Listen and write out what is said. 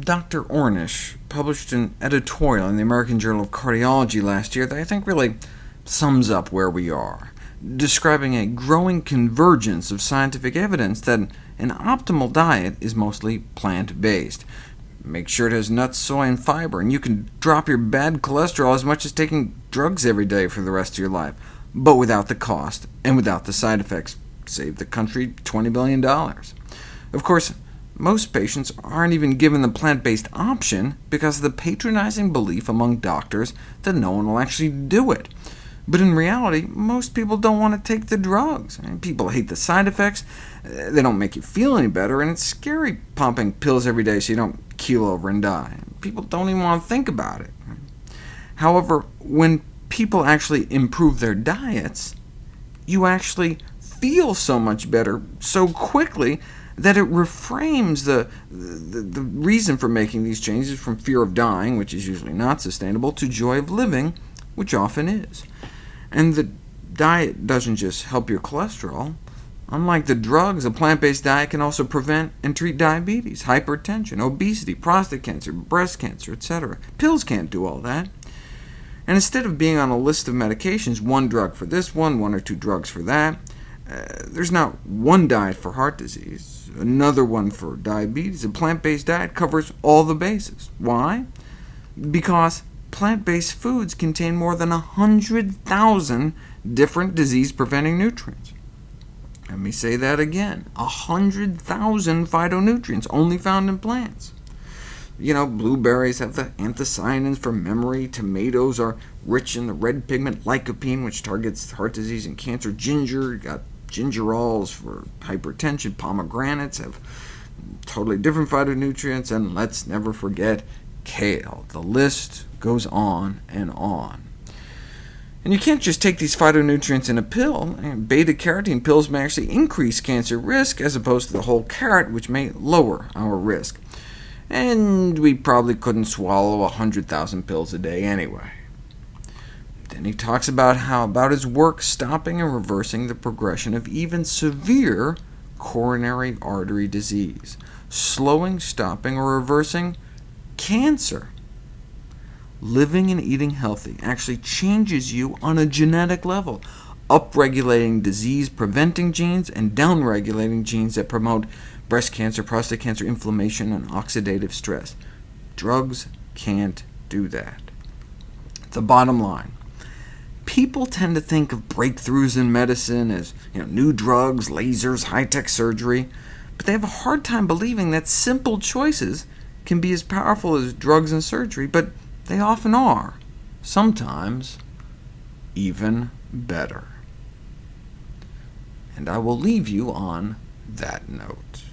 Dr. Ornish published an editorial in the American Journal of Cardiology last year that I think really sums up where we are, describing a growing convergence of scientific evidence that an optimal diet is mostly plant-based. Make sure it has nuts, soy, and fiber, and you can drop your bad cholesterol as much as taking drugs every day for the rest of your life, but without the cost and without the side effects. Save the country $20 billion. Of course, most patients aren't even given the plant-based option because of the patronizing belief among doctors that no one will actually do it. But in reality, most people don't want to take the drugs. people hate the side effects, uh, they don't make you feel any better, and it's scary pumping pills every day so you don't keel over and die. People don't even want to think about it. However, when people actually improve their diets, you actually feel so much better so quickly that it reframes the, the, the, reason for making these changes from fear of dying, which is usually not sustainable, to joy of living, which often is. And the diet doesn't just help your cholesterol. Unlike the drugs, a plant-based diet can also prevent and treat diabetes, hypertension, obesity, prostate cancer, breast cancer, etc. Pills can't do all that. And instead of being on a list of medications, one drug for this one, one or two drugs for that, uh, there's not one diet for heart disease, another one for diabetes. A plant-based diet covers all the bases. Why? Because plant-based foods contain more than 100,000 different disease-preventing nutrients. Let me say that again, 100,000 phytonutrients only found in plants. You know, blueberries have the anthocyanins for memory, tomatoes are rich in the red pigment lycopene, which targets heart disease and cancer, ginger, got gingerols for hypertension, pomegranates have totally different phytonutrients, and let's never forget kale. The list goes on and on. And you can't just take these phytonutrients in a pill. Beta-carotene pills may actually increase cancer risk, as opposed to the whole carrot, which may lower our risk. And we probably couldn't swallow 100,000 pills a day anyway. Then he talks about how about his work stopping and reversing the progression of even severe coronary artery disease, slowing, stopping, or reversing cancer. Living and eating healthy actually changes you on a genetic level, upregulating disease-preventing genes and downregulating genes that promote breast cancer, prostate cancer, inflammation, and oxidative stress. Drugs can't do that. The bottom line, people tend to think of breakthroughs in medicine as you know, new drugs, lasers, high-tech surgery, but they have a hard time believing that simple choices can be as powerful as drugs and surgery, but they often are, sometimes even better. And I will leave you on that note.